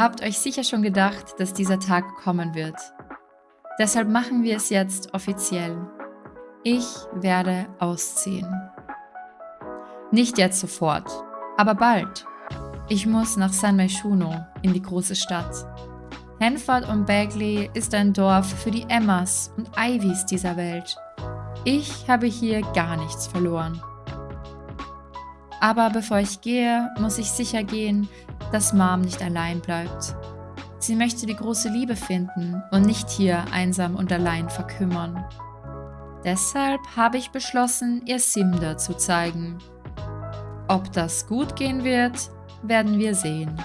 habt euch sicher schon gedacht, dass dieser Tag kommen wird. Deshalb machen wir es jetzt offiziell. Ich werde ausziehen. Nicht jetzt sofort, aber bald. Ich muss nach San Myshuno in die große Stadt. Hanford und Bagley ist ein Dorf für die Emmas und Ivys dieser Welt. Ich habe hier gar nichts verloren. Aber bevor ich gehe, muss ich sicher gehen, dass Mom nicht allein bleibt. Sie möchte die große Liebe finden und nicht hier einsam und allein verkümmern. Deshalb habe ich beschlossen, ihr Simda zu zeigen. Ob das gut gehen wird, werden wir sehen.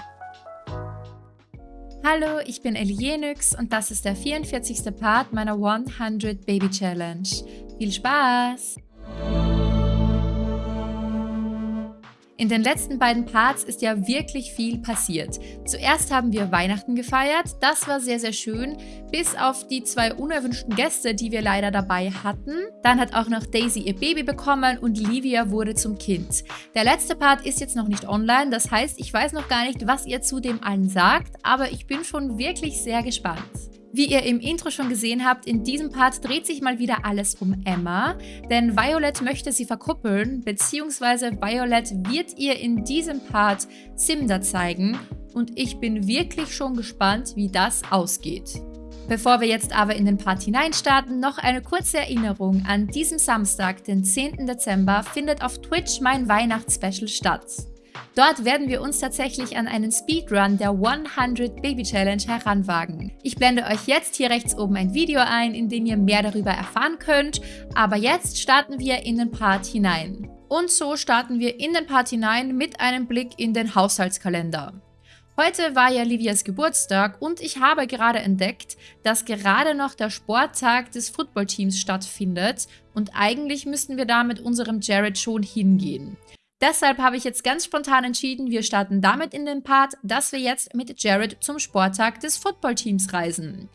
Hallo, ich bin Elienix und das ist der 44. Part meiner 100 Baby Challenge. Viel Spaß! In den letzten beiden Parts ist ja wirklich viel passiert. Zuerst haben wir Weihnachten gefeiert, das war sehr, sehr schön, bis auf die zwei unerwünschten Gäste, die wir leider dabei hatten. Dann hat auch noch Daisy ihr Baby bekommen und Livia wurde zum Kind. Der letzte Part ist jetzt noch nicht online, das heißt, ich weiß noch gar nicht, was ihr zu dem allen sagt, aber ich bin schon wirklich sehr gespannt. Wie ihr im Intro schon gesehen habt, in diesem Part dreht sich mal wieder alles um Emma, denn Violet möchte sie verkuppeln, beziehungsweise Violet wird ihr in diesem Part Simda zeigen und ich bin wirklich schon gespannt, wie das ausgeht. Bevor wir jetzt aber in den Part hineinstarten, noch eine kurze Erinnerung. An diesem Samstag, den 10. Dezember, findet auf Twitch mein Weihnachtsspecial statt. Dort werden wir uns tatsächlich an einen Speedrun der 100 Baby Challenge heranwagen. Ich blende euch jetzt hier rechts oben ein Video ein, in dem ihr mehr darüber erfahren könnt, aber jetzt starten wir in den Part hinein. Und so starten wir in den Part hinein mit einem Blick in den Haushaltskalender. Heute war ja Livias Geburtstag und ich habe gerade entdeckt, dass gerade noch der Sporttag des Footballteams stattfindet und eigentlich müssten wir da mit unserem Jared schon hingehen. Deshalb habe ich jetzt ganz spontan entschieden, wir starten damit in den Part, dass wir jetzt mit Jared zum Sporttag des Footballteams reisen.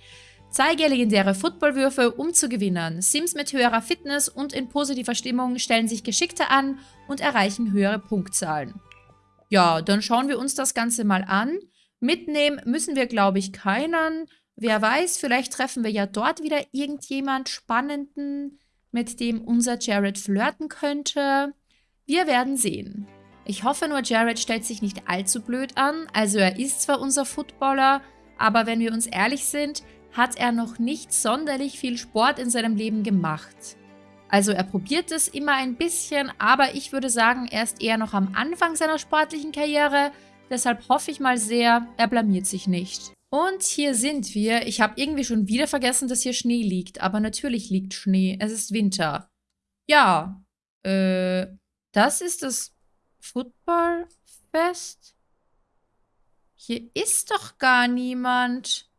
Zeige legendäre Footballwürfe, um zu gewinnen. Sims mit höherer Fitness und in positiver Stimmung stellen sich geschickter an und erreichen höhere Punktzahlen. Ja, dann schauen wir uns das Ganze mal an. Mitnehmen müssen wir, glaube ich, keinen. Wer weiß, vielleicht treffen wir ja dort wieder irgendjemand Spannenden, mit dem unser Jared flirten könnte. Wir werden sehen. Ich hoffe nur, Jared stellt sich nicht allzu blöd an. Also er ist zwar unser Footballer, aber wenn wir uns ehrlich sind, hat er noch nicht sonderlich viel Sport in seinem Leben gemacht. Also er probiert es immer ein bisschen, aber ich würde sagen, er ist eher noch am Anfang seiner sportlichen Karriere. Deshalb hoffe ich mal sehr, er blamiert sich nicht. Und hier sind wir. Ich habe irgendwie schon wieder vergessen, dass hier Schnee liegt. Aber natürlich liegt Schnee. Es ist Winter. Ja. Äh, das ist das Footballfest? Hier ist doch gar niemand.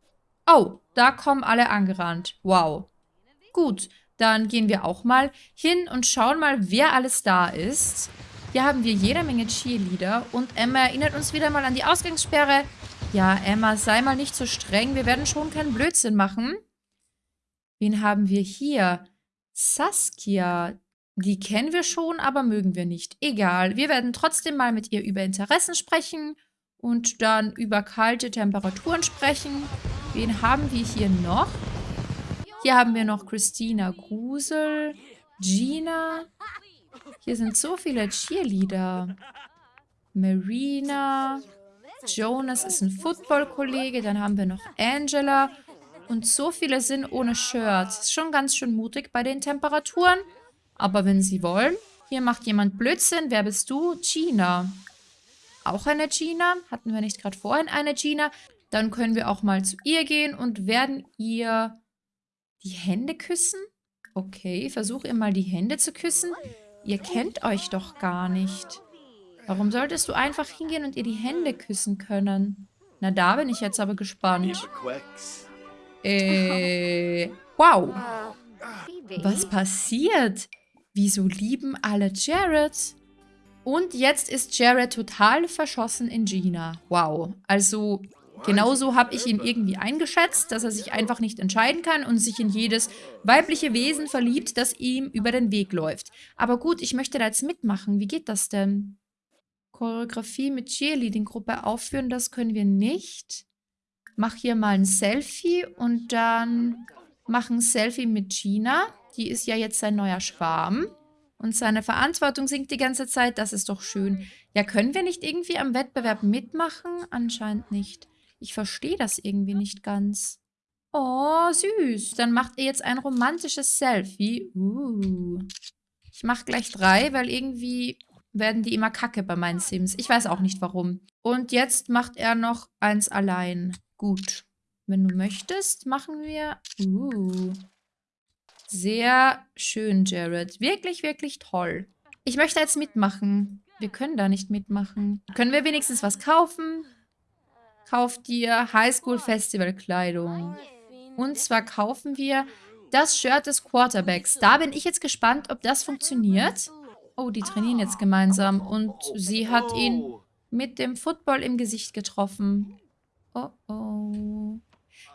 Oh, da kommen alle angerannt. Wow. Gut, dann gehen wir auch mal hin und schauen mal, wer alles da ist. Hier haben wir jede Menge Cheerleader und Emma erinnert uns wieder mal an die Ausgangssperre. Ja, Emma, sei mal nicht so streng. Wir werden schon keinen Blödsinn machen. Wen haben wir hier? Saskia. Die kennen wir schon, aber mögen wir nicht. Egal, wir werden trotzdem mal mit ihr über Interessen sprechen und dann über kalte Temperaturen sprechen. Wen haben wir hier noch? Hier haben wir noch Christina Grusel, Gina. Hier sind so viele Cheerleader. Marina. Jonas ist ein Football-Kollege. Dann haben wir noch Angela. Und so viele sind ohne Shirts. Schon ganz schön mutig bei den Temperaturen. Aber wenn Sie wollen, hier macht jemand Blödsinn. Wer bist du? Gina. Auch eine Gina? Hatten wir nicht gerade vorhin eine Gina? Dann können wir auch mal zu ihr gehen und werden ihr die Hände küssen. Okay, versuch ihr mal die Hände zu küssen. Ihr kennt euch doch gar nicht. Warum solltest du einfach hingehen und ihr die Hände küssen können? Na, da bin ich jetzt aber gespannt. Äh, wow. Was passiert? Wieso lieben alle Jared? Und jetzt ist Jared total verschossen in Gina. Wow. Also, genauso habe ich ihn irgendwie eingeschätzt, dass er sich einfach nicht entscheiden kann und sich in jedes weibliche Wesen verliebt, das ihm über den Weg läuft. Aber gut, ich möchte da jetzt mitmachen. Wie geht das denn? Choreografie mit Cheerleading-Gruppe aufführen, das können wir nicht. mach hier mal ein Selfie und dann mach ein Selfie mit Gina. Die ist ja jetzt sein neuer Schwarm. Und seine Verantwortung sinkt die ganze Zeit. Das ist doch schön. Ja, können wir nicht irgendwie am Wettbewerb mitmachen? Anscheinend nicht. Ich verstehe das irgendwie nicht ganz. Oh, süß. Dann macht ihr jetzt ein romantisches Selfie. Uh. Ich mache gleich drei, weil irgendwie werden die immer kacke bei meinen Sims. Ich weiß auch nicht warum. Und jetzt macht er noch eins allein. Gut. Wenn du möchtest, machen wir... Uh. Sehr schön, Jared. Wirklich, wirklich toll. Ich möchte jetzt mitmachen. Wir können da nicht mitmachen. Können wir wenigstens was kaufen? Kauf dir Highschool Festival Kleidung. Und zwar kaufen wir das Shirt des Quarterbacks. Da bin ich jetzt gespannt, ob das funktioniert. Oh, die trainieren jetzt gemeinsam. Und sie hat ihn mit dem Football im Gesicht getroffen. Oh, oh.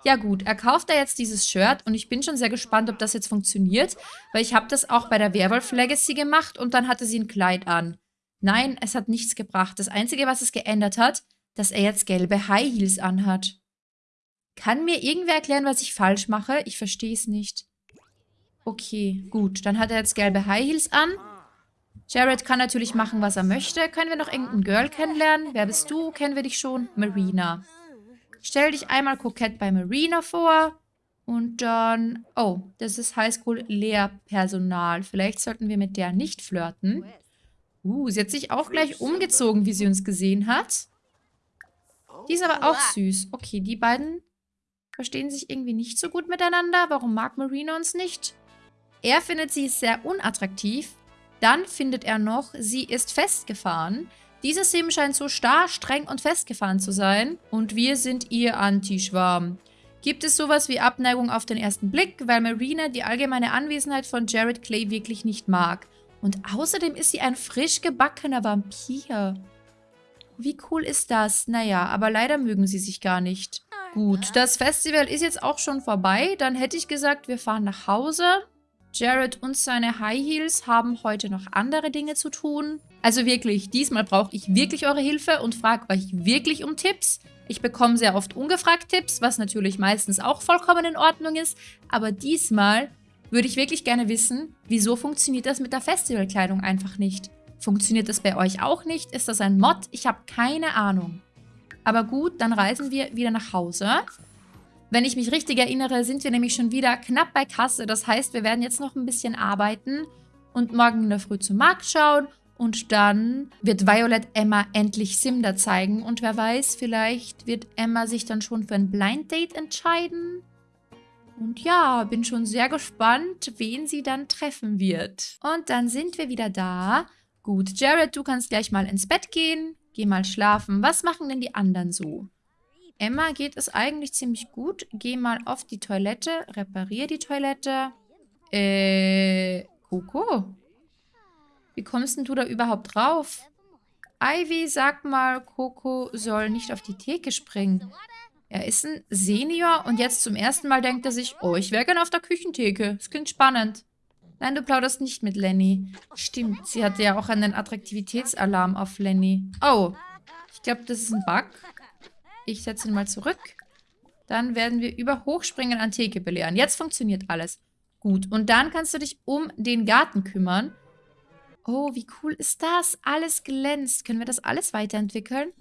Ja gut, er kauft da jetzt dieses Shirt und ich bin schon sehr gespannt, ob das jetzt funktioniert, weil ich habe das auch bei der Werwolf Legacy gemacht und dann hatte sie ein Kleid an. Nein, es hat nichts gebracht. Das Einzige, was es geändert hat, dass er jetzt gelbe High Heels anhat. Kann mir irgendwer erklären, was ich falsch mache? Ich verstehe es nicht. Okay, gut. Dann hat er jetzt gelbe High Heels an. Jared kann natürlich machen, was er möchte. Können wir noch irgendein Girl kennenlernen? Wer bist du? Kennen wir dich schon? Marina. Stell dich einmal kokett bei Marina vor. Und dann... Oh, das ist Highschool-Lehrpersonal. Vielleicht sollten wir mit der nicht flirten. Uh, sie hat sich auch gleich umgezogen, wie sie uns gesehen hat. Die ist aber auch süß. Okay, die beiden verstehen sich irgendwie nicht so gut miteinander. Warum mag Marina uns nicht? Er findet sie sehr unattraktiv. Dann findet er noch, sie ist festgefahren. Dieser Sim scheint so starr, streng und festgefahren zu sein. Und wir sind ihr Anti-Schwarm. Gibt es sowas wie Abneigung auf den ersten Blick, weil Marina die allgemeine Anwesenheit von Jared Clay wirklich nicht mag. Und außerdem ist sie ein frisch gebackener Vampir. Wie cool ist das? Naja, aber leider mögen sie sich gar nicht. Gut, das Festival ist jetzt auch schon vorbei. Dann hätte ich gesagt, wir fahren nach Hause. Jared und seine High Heels haben heute noch andere Dinge zu tun. Also wirklich, diesmal brauche ich wirklich eure Hilfe und frage euch wirklich um Tipps. Ich bekomme sehr oft ungefragt Tipps, was natürlich meistens auch vollkommen in Ordnung ist. Aber diesmal würde ich wirklich gerne wissen, wieso funktioniert das mit der Festivalkleidung einfach nicht? Funktioniert das bei euch auch nicht? Ist das ein Mod? Ich habe keine Ahnung. Aber gut, dann reisen wir wieder nach Hause. Wenn ich mich richtig erinnere, sind wir nämlich schon wieder knapp bei Kasse. Das heißt, wir werden jetzt noch ein bisschen arbeiten und morgen in der Früh zum Markt schauen. Und dann wird Violet Emma endlich Simda zeigen. Und wer weiß, vielleicht wird Emma sich dann schon für ein Blind Date entscheiden. Und ja, bin schon sehr gespannt, wen sie dann treffen wird. Und dann sind wir wieder da. Gut, Jared, du kannst gleich mal ins Bett gehen. Geh mal schlafen. Was machen denn die anderen so? Emma geht es eigentlich ziemlich gut. Geh mal auf die Toilette, reparier die Toilette. Äh, Coco? Wie kommst denn du da überhaupt drauf? Ivy, sag mal, Coco soll nicht auf die Theke springen. Er ist ein Senior und jetzt zum ersten Mal denkt er sich, oh, ich wäre gerne auf der Küchentheke. Das klingt spannend. Nein, du plauderst nicht mit Lenny. Stimmt, sie hatte ja auch einen Attraktivitätsalarm auf Lenny. Oh, ich glaube, das ist ein Bug. Ich setze ihn mal zurück. Dann werden wir über Hochspringen an Theke belehren. Jetzt funktioniert alles. Gut, und dann kannst du dich um den Garten kümmern. Oh, wie cool ist das? Alles glänzt. Können wir das alles weiterentwickeln?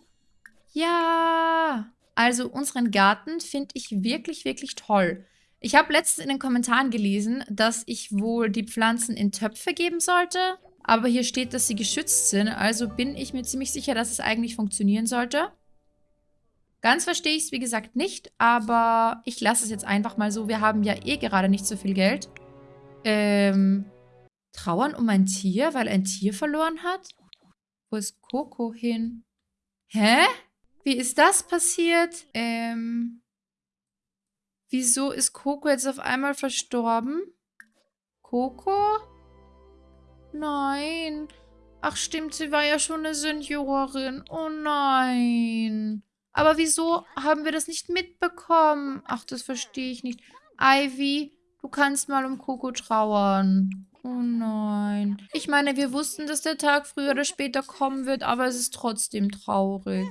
Ja! Also unseren Garten finde ich wirklich, wirklich toll. Ich habe letztens in den Kommentaren gelesen, dass ich wohl die Pflanzen in Töpfe geben sollte. Aber hier steht, dass sie geschützt sind. Also bin ich mir ziemlich sicher, dass es eigentlich funktionieren sollte. Ganz verstehe ich es, wie gesagt, nicht, aber ich lasse es jetzt einfach mal so. Wir haben ja eh gerade nicht so viel Geld. Ähm, trauern um ein Tier, weil ein Tier verloren hat? Wo ist Coco hin? Hä? Wie ist das passiert? Ähm, wieso ist Coco jetzt auf einmal verstorben? Coco? Nein. Ach stimmt, sie war ja schon eine Seniorin. Oh nein. Aber wieso haben wir das nicht mitbekommen? Ach, das verstehe ich nicht. Ivy, du kannst mal um Coco trauern. Oh nein. Ich meine, wir wussten, dass der Tag früher oder später kommen wird, aber es ist trotzdem traurig.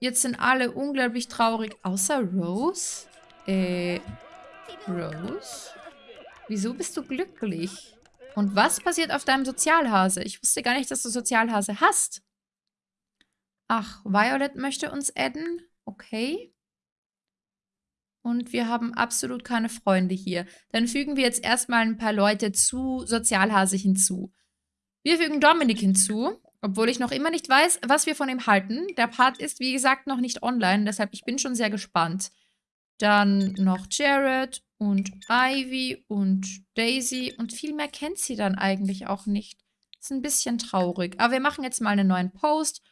Jetzt sind alle unglaublich traurig, außer Rose. Äh, Rose? Wieso bist du glücklich? Und was passiert auf deinem Sozialhase? Ich wusste gar nicht, dass du Sozialhase hast. Ach, Violet möchte uns adden. Okay. Und wir haben absolut keine Freunde hier. Dann fügen wir jetzt erstmal ein paar Leute zu Sozialhase hinzu. Wir fügen Dominik hinzu, obwohl ich noch immer nicht weiß, was wir von ihm halten. Der Part ist, wie gesagt, noch nicht online, deshalb ich bin schon sehr gespannt. Dann noch Jared und Ivy und Daisy und viel mehr kennt sie dann eigentlich auch nicht. Ist ein bisschen traurig. Aber wir machen jetzt mal einen neuen Post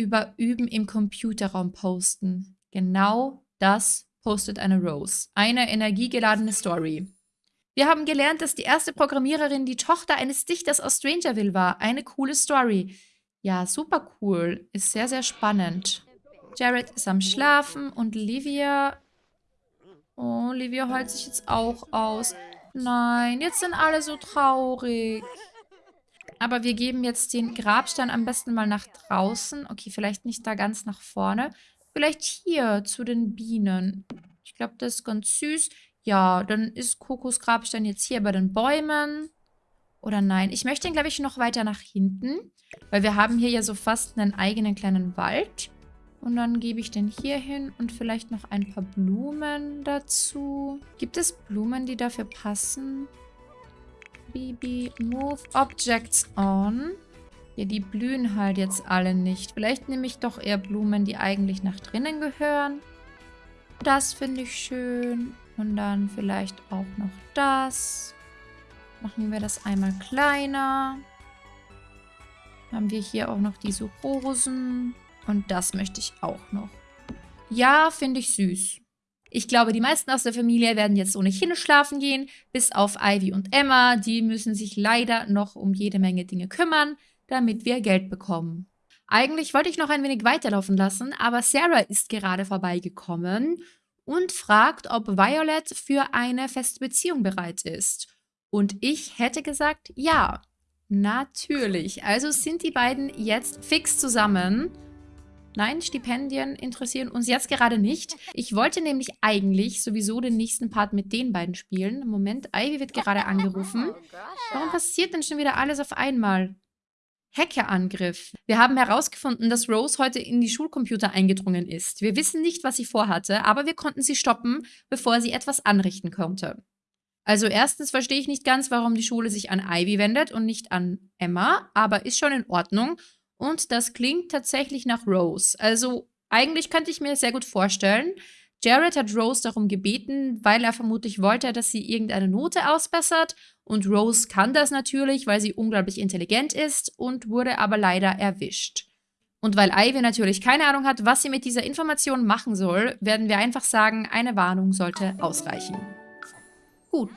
über Üben im Computerraum posten. Genau das postet eine Rose. Eine energiegeladene Story. Wir haben gelernt, dass die erste Programmiererin die Tochter eines Dichters aus Strangerville war. Eine coole Story. Ja, super cool. Ist sehr, sehr spannend. Jared ist am Schlafen und Livia Oh, Olivia heult sich jetzt auch aus. Nein, jetzt sind alle so traurig. Aber wir geben jetzt den Grabstein am besten mal nach draußen. Okay, vielleicht nicht da ganz nach vorne. Vielleicht hier zu den Bienen. Ich glaube, das ist ganz süß. Ja, dann ist Kokos Grabstein jetzt hier bei den Bäumen. Oder nein, ich möchte ihn, glaube ich, noch weiter nach hinten. Weil wir haben hier ja so fast einen eigenen kleinen Wald. Und dann gebe ich den hier hin und vielleicht noch ein paar Blumen dazu. Gibt es Blumen, die dafür passen? Bibi, move objects on. Ja, die blühen halt jetzt alle nicht. Vielleicht nehme ich doch eher Blumen, die eigentlich nach drinnen gehören. Das finde ich schön. Und dann vielleicht auch noch das. Machen wir das einmal kleiner. Haben wir hier auch noch diese Rosen. Und das möchte ich auch noch. Ja, finde ich süß. Ich glaube, die meisten aus der Familie werden jetzt ohnehin schlafen gehen, bis auf Ivy und Emma. Die müssen sich leider noch um jede Menge Dinge kümmern, damit wir Geld bekommen. Eigentlich wollte ich noch ein wenig weiterlaufen lassen, aber Sarah ist gerade vorbeigekommen und fragt, ob Violet für eine feste Beziehung bereit ist. Und ich hätte gesagt, ja, natürlich. Also sind die beiden jetzt fix zusammen. Nein, Stipendien interessieren uns jetzt gerade nicht. Ich wollte nämlich eigentlich sowieso den nächsten Part mit den beiden spielen. Moment, Ivy wird gerade angerufen. Warum passiert denn schon wieder alles auf einmal? Hackerangriff. Wir haben herausgefunden, dass Rose heute in die Schulcomputer eingedrungen ist. Wir wissen nicht, was sie vorhatte, aber wir konnten sie stoppen, bevor sie etwas anrichten konnte. Also erstens verstehe ich nicht ganz, warum die Schule sich an Ivy wendet und nicht an Emma, aber ist schon in Ordnung. Und das klingt tatsächlich nach Rose. Also eigentlich könnte ich mir sehr gut vorstellen. Jared hat Rose darum gebeten, weil er vermutlich wollte, dass sie irgendeine Note ausbessert. Und Rose kann das natürlich, weil sie unglaublich intelligent ist und wurde aber leider erwischt. Und weil Ivy natürlich keine Ahnung hat, was sie mit dieser Information machen soll, werden wir einfach sagen, eine Warnung sollte ausreichen. Gut.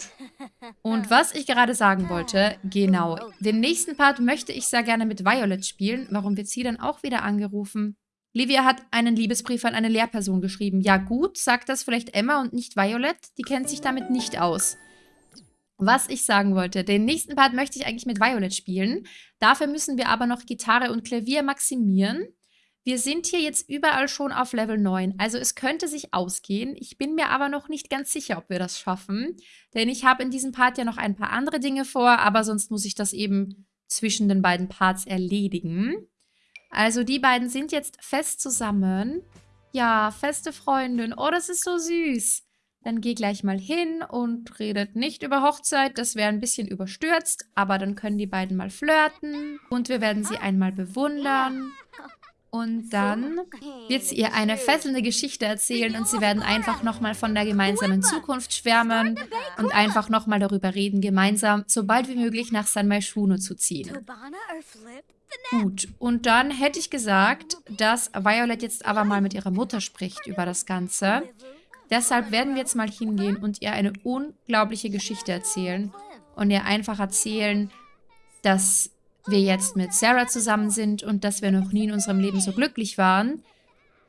Und was ich gerade sagen wollte, genau, den nächsten Part möchte ich sehr gerne mit Violet spielen. Warum wird sie dann auch wieder angerufen? Livia hat einen Liebesbrief an eine Lehrperson geschrieben. Ja gut, sagt das vielleicht Emma und nicht Violet? Die kennt sich damit nicht aus. Was ich sagen wollte, den nächsten Part möchte ich eigentlich mit Violet spielen. Dafür müssen wir aber noch Gitarre und Klavier maximieren. Wir sind hier jetzt überall schon auf Level 9, also es könnte sich ausgehen. Ich bin mir aber noch nicht ganz sicher, ob wir das schaffen. Denn ich habe in diesem Part ja noch ein paar andere Dinge vor, aber sonst muss ich das eben zwischen den beiden Parts erledigen. Also die beiden sind jetzt fest zusammen. Ja, feste Freundin. Oh, das ist so süß. Dann geh gleich mal hin und redet nicht über Hochzeit. Das wäre ein bisschen überstürzt, aber dann können die beiden mal flirten. Und wir werden sie einmal bewundern. Und dann wird sie ihr eine fesselnde Geschichte erzählen und sie werden einfach nochmal von der gemeinsamen Zukunft schwärmen und einfach nochmal darüber reden, gemeinsam so bald wie möglich nach San Maishuno zu ziehen. Gut, und dann hätte ich gesagt, dass Violet jetzt aber mal mit ihrer Mutter spricht über das Ganze. Deshalb werden wir jetzt mal hingehen und ihr eine unglaubliche Geschichte erzählen und ihr einfach erzählen, dass wir jetzt mit Sarah zusammen sind und dass wir noch nie in unserem Leben so glücklich waren,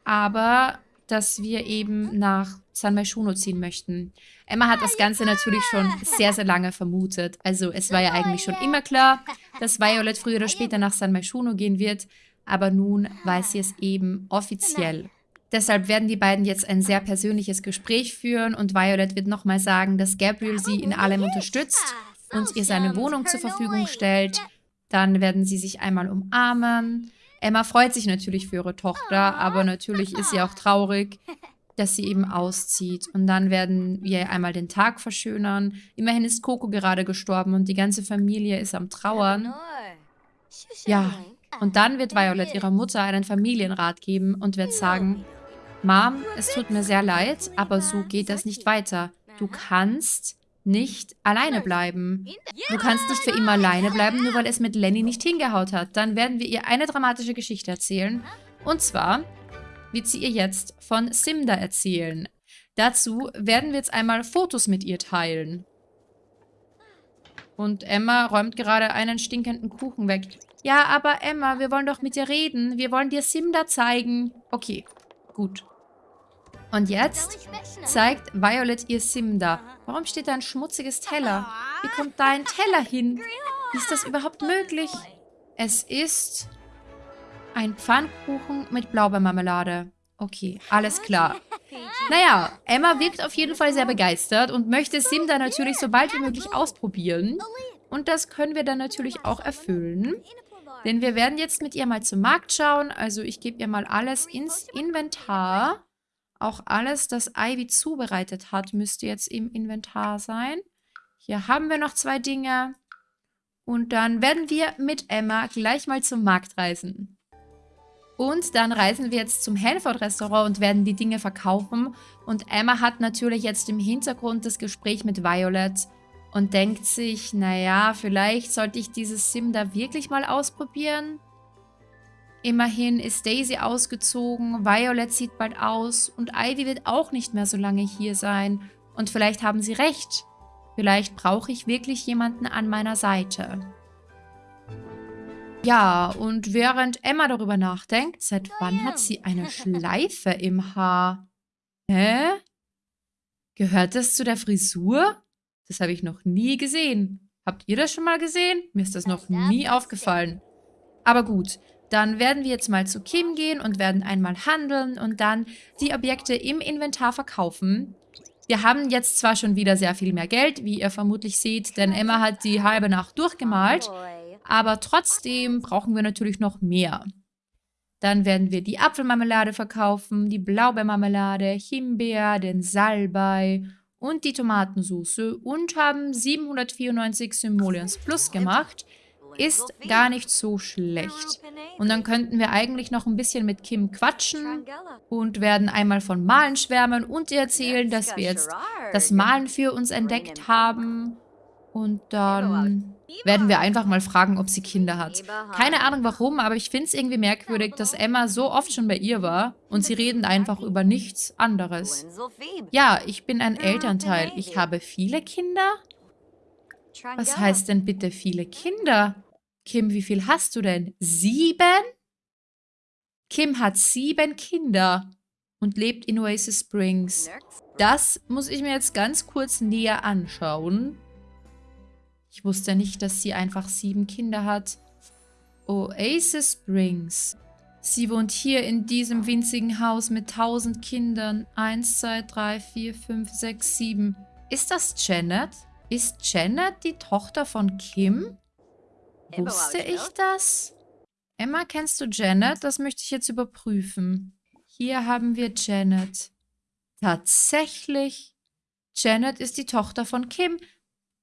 aber dass wir eben nach San Maishuno ziehen möchten. Emma hat das Ganze natürlich schon sehr, sehr lange vermutet. Also es war ja eigentlich schon immer klar, dass Violet früher oder später nach San Maishuno gehen wird. aber nun weiß sie es eben offiziell. Deshalb werden die beiden jetzt ein sehr persönliches Gespräch führen und Violet wird nochmal sagen, dass Gabriel sie in allem unterstützt und ihr seine Wohnung zur Verfügung stellt. Dann werden sie sich einmal umarmen. Emma freut sich natürlich für ihre Tochter, aber natürlich ist sie auch traurig, dass sie eben auszieht. Und dann werden wir einmal den Tag verschönern. Immerhin ist Coco gerade gestorben und die ganze Familie ist am Trauern. Ja, und dann wird Violet ihrer Mutter einen Familienrat geben und wird sagen, Mom, es tut mir sehr leid, aber so geht das nicht weiter. Du kannst nicht alleine bleiben. Du kannst nicht für immer alleine bleiben, nur weil es mit Lenny nicht hingehaut hat. Dann werden wir ihr eine dramatische Geschichte erzählen. Und zwar wird sie ihr jetzt von Simda erzählen. Dazu werden wir jetzt einmal Fotos mit ihr teilen. Und Emma räumt gerade einen stinkenden Kuchen weg. Ja, aber Emma, wir wollen doch mit dir reden. Wir wollen dir Simda zeigen. Okay, gut. Und jetzt zeigt Violet ihr Simda. Warum steht da ein schmutziges Teller? Wie kommt da ein Teller hin? Ist das überhaupt möglich? Es ist ein Pfannkuchen mit Blaubeermarmelade. Okay, alles klar. Naja, Emma wirkt auf jeden Fall sehr begeistert und möchte Simda natürlich so bald wie möglich ausprobieren. Und das können wir dann natürlich auch erfüllen. Denn wir werden jetzt mit ihr mal zum Markt schauen. Also ich gebe ihr mal alles ins Inventar. Auch alles, das Ivy zubereitet hat, müsste jetzt im Inventar sein. Hier haben wir noch zwei Dinge. Und dann werden wir mit Emma gleich mal zum Markt reisen. Und dann reisen wir jetzt zum Hanford-Restaurant und werden die Dinge verkaufen. Und Emma hat natürlich jetzt im Hintergrund das Gespräch mit Violet und denkt sich, naja, vielleicht sollte ich dieses Sim da wirklich mal ausprobieren. Immerhin ist Daisy ausgezogen, Violet zieht bald aus und Ivy wird auch nicht mehr so lange hier sein. Und vielleicht haben sie recht. Vielleicht brauche ich wirklich jemanden an meiner Seite. Ja, und während Emma darüber nachdenkt, seit wann hat sie eine Schleife im Haar? Hä? Gehört das zu der Frisur? Das habe ich noch nie gesehen. Habt ihr das schon mal gesehen? Mir ist das noch nie aufgefallen. Aber gut, dann werden wir jetzt mal zu Kim gehen und werden einmal handeln und dann die Objekte im Inventar verkaufen. Wir haben jetzt zwar schon wieder sehr viel mehr Geld, wie ihr vermutlich seht, denn Emma hat die halbe Nacht durchgemalt, aber trotzdem brauchen wir natürlich noch mehr. Dann werden wir die Apfelmarmelade verkaufen, die Blaubeermarmelade, Himbeer, den Salbei und die Tomatensauce und haben 794 Simoleons Plus gemacht ist gar nicht so schlecht. Und dann könnten wir eigentlich noch ein bisschen mit Kim quatschen und werden einmal von Malen schwärmen und ihr erzählen, dass wir jetzt das Malen für uns entdeckt haben. Und dann werden wir einfach mal fragen, ob sie Kinder hat. Keine Ahnung warum, aber ich finde es irgendwie merkwürdig, dass Emma so oft schon bei ihr war und sie reden einfach über nichts anderes. Ja, ich bin ein Elternteil. Ich habe viele Kinder? Was heißt denn bitte viele Kinder? Kim, wie viel hast du denn? Sieben? Kim hat sieben Kinder und lebt in Oasis Springs. Das muss ich mir jetzt ganz kurz näher anschauen. Ich wusste nicht, dass sie einfach sieben Kinder hat. Oasis Springs. Sie wohnt hier in diesem winzigen Haus mit tausend Kindern. Eins, zwei, drei, vier, fünf, sechs, sieben. Ist das Janet? Ist Janet die Tochter von Kim? Wusste ich das? Emma, kennst du Janet? Das möchte ich jetzt überprüfen. Hier haben wir Janet. Tatsächlich. Janet ist die Tochter von Kim.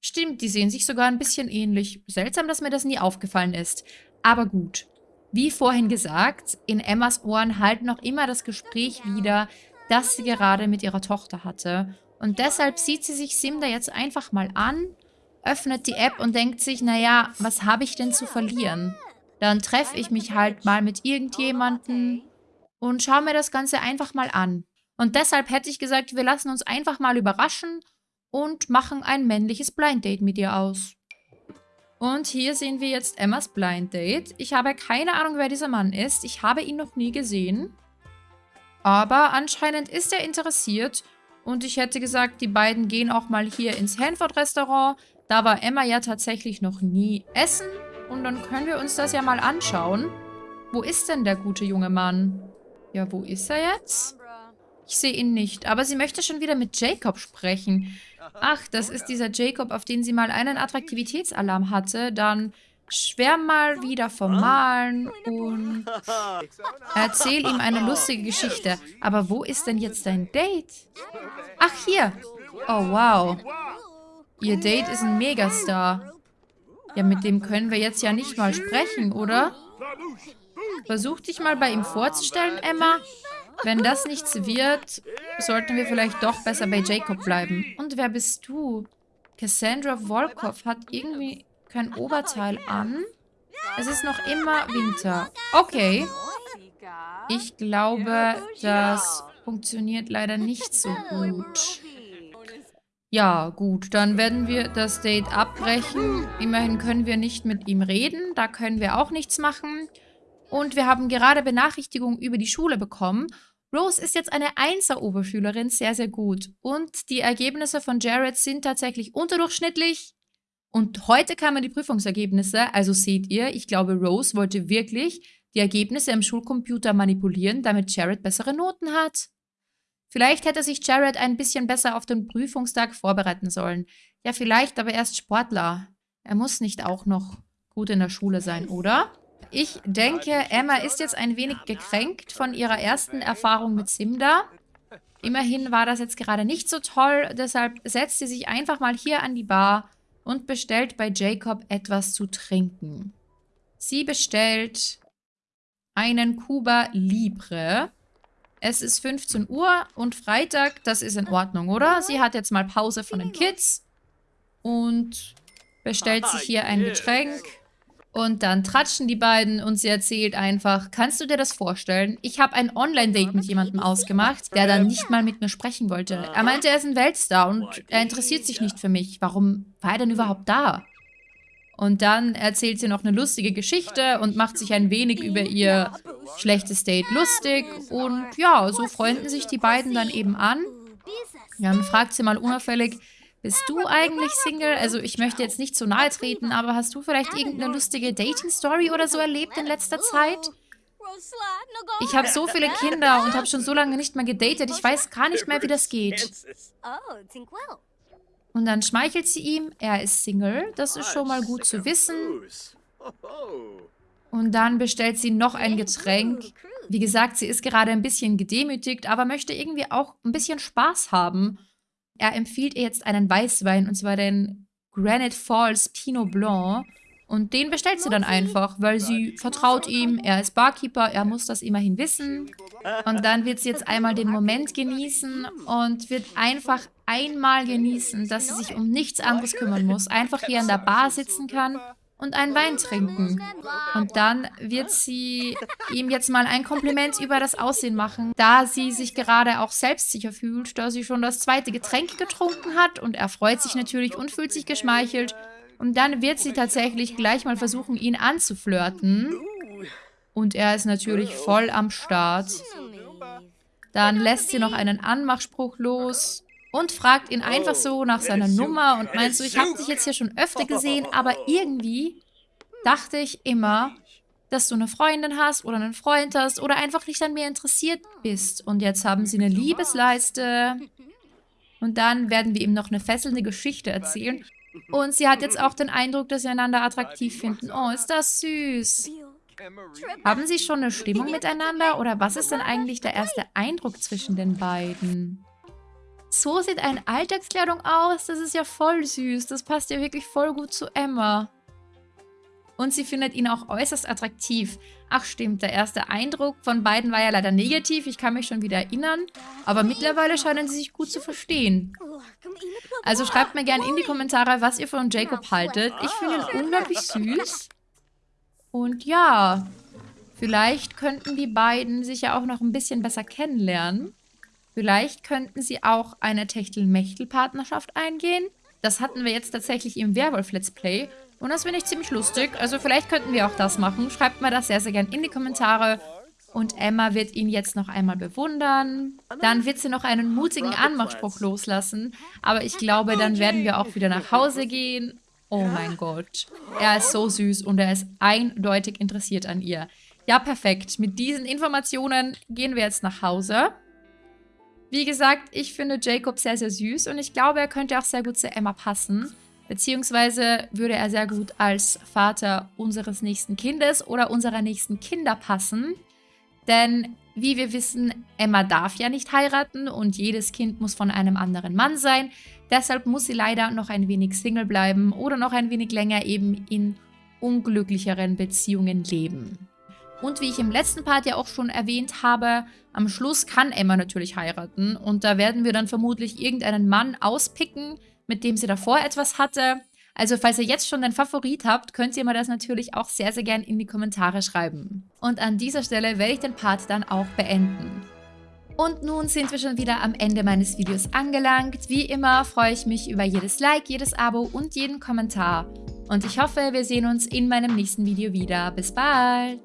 Stimmt, die sehen sich sogar ein bisschen ähnlich. Seltsam, dass mir das nie aufgefallen ist. Aber gut. Wie vorhin gesagt, in Emmas Ohren halten noch immer das Gespräch wieder, das sie gerade mit ihrer Tochter hatte. Und deshalb sieht sie sich Simda jetzt einfach mal an öffnet die App und denkt sich, naja, was habe ich denn zu verlieren? Dann treffe ich mich halt mal mit irgendjemandem und schaue mir das Ganze einfach mal an. Und deshalb hätte ich gesagt, wir lassen uns einfach mal überraschen und machen ein männliches Blind Date mit ihr aus. Und hier sehen wir jetzt Emmas Blind Date. Ich habe keine Ahnung, wer dieser Mann ist. Ich habe ihn noch nie gesehen. Aber anscheinend ist er interessiert. Und ich hätte gesagt, die beiden gehen auch mal hier ins Hanford-Restaurant. Da war Emma ja tatsächlich noch nie essen. Und dann können wir uns das ja mal anschauen. Wo ist denn der gute junge Mann? Ja, wo ist er jetzt? Ich sehe ihn nicht, aber sie möchte schon wieder mit Jacob sprechen. Ach, das ist dieser Jacob, auf den sie mal einen Attraktivitätsalarm hatte. Dann schwärm mal wieder vom Malen und erzähl ihm eine lustige Geschichte. Aber wo ist denn jetzt dein Date? Ach, hier. Oh, wow. Ihr Date ist ein Megastar. Ja, mit dem können wir jetzt ja nicht mal sprechen, oder? Versuch dich mal bei ihm vorzustellen, Emma. Wenn das nichts wird, sollten wir vielleicht doch besser bei Jacob bleiben. Und wer bist du? Cassandra Volkov hat irgendwie kein Oberteil an. Es ist noch immer Winter. Okay. Ich glaube, das funktioniert leider nicht so gut. Ja, gut, dann werden wir das Date abbrechen. Immerhin können wir nicht mit ihm reden. Da können wir auch nichts machen. Und wir haben gerade Benachrichtigungen über die Schule bekommen. Rose ist jetzt eine Einser-Oberschülerin, sehr, sehr gut. Und die Ergebnisse von Jared sind tatsächlich unterdurchschnittlich. Und heute kamen die Prüfungsergebnisse, also seht ihr, ich glaube, Rose wollte wirklich die Ergebnisse im Schulcomputer manipulieren, damit Jared bessere Noten hat. Vielleicht hätte sich Jared ein bisschen besser auf den Prüfungstag vorbereiten sollen. Ja, vielleicht, aber er ist Sportler. Er muss nicht auch noch gut in der Schule sein, oder? Ich denke, Emma ist jetzt ein wenig gekränkt von ihrer ersten Erfahrung mit Simda. Immerhin war das jetzt gerade nicht so toll, deshalb setzt sie sich einfach mal hier an die Bar und bestellt bei Jacob etwas zu trinken. Sie bestellt einen Cuba Libre. Es ist 15 Uhr und Freitag, das ist in Ordnung, oder? Sie hat jetzt mal Pause von den Kids und bestellt sich hier ein Getränk. Und dann tratschen die beiden und sie erzählt einfach, kannst du dir das vorstellen? Ich habe ein Online-Date mit jemandem ausgemacht, der dann nicht mal mit mir sprechen wollte. Er meinte, er ist ein Weltstar und er interessiert sich nicht für mich. Warum war er denn überhaupt da? Und dann erzählt sie noch eine lustige Geschichte und macht sich ein wenig über ihr schlechtes Date lustig. Und ja, so freunden sich die beiden dann eben an. Dann fragt sie mal unauffällig, bist du eigentlich Single? Also ich möchte jetzt nicht zu nahe treten, aber hast du vielleicht irgendeine lustige Dating-Story oder so erlebt in letzter Zeit? Ich habe so viele Kinder und habe schon so lange nicht mehr gedatet. Ich weiß gar nicht mehr, wie das geht. Und dann schmeichelt sie ihm, er ist Single. Das ist schon mal gut zu wissen. Und dann bestellt sie noch ein Getränk. Wie gesagt, sie ist gerade ein bisschen gedemütigt, aber möchte irgendwie auch ein bisschen Spaß haben. Er empfiehlt ihr jetzt einen Weißwein, und zwar den Granite Falls Pinot Blanc. Und den bestellt sie dann einfach, weil sie vertraut ihm, er ist Barkeeper, er muss das immerhin wissen. Und dann wird sie jetzt einmal den Moment genießen und wird einfach einmal genießen, dass sie sich um nichts anderes kümmern muss. Einfach hier in der Bar sitzen kann und einen Wein trinken. Und dann wird sie ihm jetzt mal ein Kompliment über das Aussehen machen, da sie sich gerade auch selbstsicher fühlt, da sie schon das zweite Getränk getrunken hat und er freut sich natürlich und fühlt sich geschmeichelt. Und dann wird sie tatsächlich gleich mal versuchen, ihn anzuflirten. Und er ist natürlich voll am Start. Dann lässt sie noch einen Anmachspruch los und fragt ihn einfach so nach seiner Nummer und meint so, ich habe dich jetzt hier schon öfter gesehen, aber irgendwie dachte ich immer, dass du eine Freundin hast oder einen Freund hast oder einfach nicht an mir interessiert bist. Und jetzt haben sie eine Liebesleiste. Und dann werden wir ihm noch eine fesselnde Geschichte erzählen. Und sie hat jetzt auch den Eindruck, dass sie einander attraktiv finden. Oh, ist das süß. Haben sie schon eine Stimmung miteinander? Oder was ist denn eigentlich der erste Eindruck zwischen den beiden? So sieht eine Alltagskleidung aus. Das ist ja voll süß. Das passt ja wirklich voll gut zu Emma. Und sie findet ihn auch äußerst attraktiv. Ach stimmt, der erste Eindruck von beiden war ja leider negativ. Ich kann mich schon wieder erinnern. Aber mittlerweile scheinen sie sich gut zu verstehen. Also schreibt mir gerne in die Kommentare, was ihr von Jacob haltet. Ich finde ihn unglaublich süß. Und ja, vielleicht könnten die beiden sich ja auch noch ein bisschen besser kennenlernen. Vielleicht könnten sie auch eine Techtel-Mechtel-Partnerschaft eingehen. Das hatten wir jetzt tatsächlich im Werwolf-Let's Play. Und das finde ich ziemlich lustig. Also vielleicht könnten wir auch das machen. Schreibt mir das sehr, sehr gerne in die Kommentare. Und Emma wird ihn jetzt noch einmal bewundern. Dann wird sie noch einen mutigen Anmachspruch loslassen. Aber ich glaube, dann werden wir auch wieder nach Hause gehen. Oh mein Gott. Er ist so süß und er ist eindeutig interessiert an ihr. Ja, perfekt. Mit diesen Informationen gehen wir jetzt nach Hause. Wie gesagt, ich finde Jacob sehr, sehr süß und ich glaube, er könnte auch sehr gut zu Emma passen. Beziehungsweise würde er sehr gut als Vater unseres nächsten Kindes oder unserer nächsten Kinder passen. Denn wie wir wissen, Emma darf ja nicht heiraten und jedes Kind muss von einem anderen Mann sein. Deshalb muss sie leider noch ein wenig Single bleiben oder noch ein wenig länger eben in unglücklicheren Beziehungen leben. Und wie ich im letzten Part ja auch schon erwähnt habe, am Schluss kann Emma natürlich heiraten und da werden wir dann vermutlich irgendeinen Mann auspicken, mit dem sie davor etwas hatte. Also falls ihr jetzt schon einen Favorit habt, könnt ihr mir das natürlich auch sehr, sehr gern in die Kommentare schreiben. Und an dieser Stelle werde ich den Part dann auch beenden. Und nun sind wir schon wieder am Ende meines Videos angelangt. Wie immer freue ich mich über jedes Like, jedes Abo und jeden Kommentar. Und ich hoffe, wir sehen uns in meinem nächsten Video wieder. Bis bald!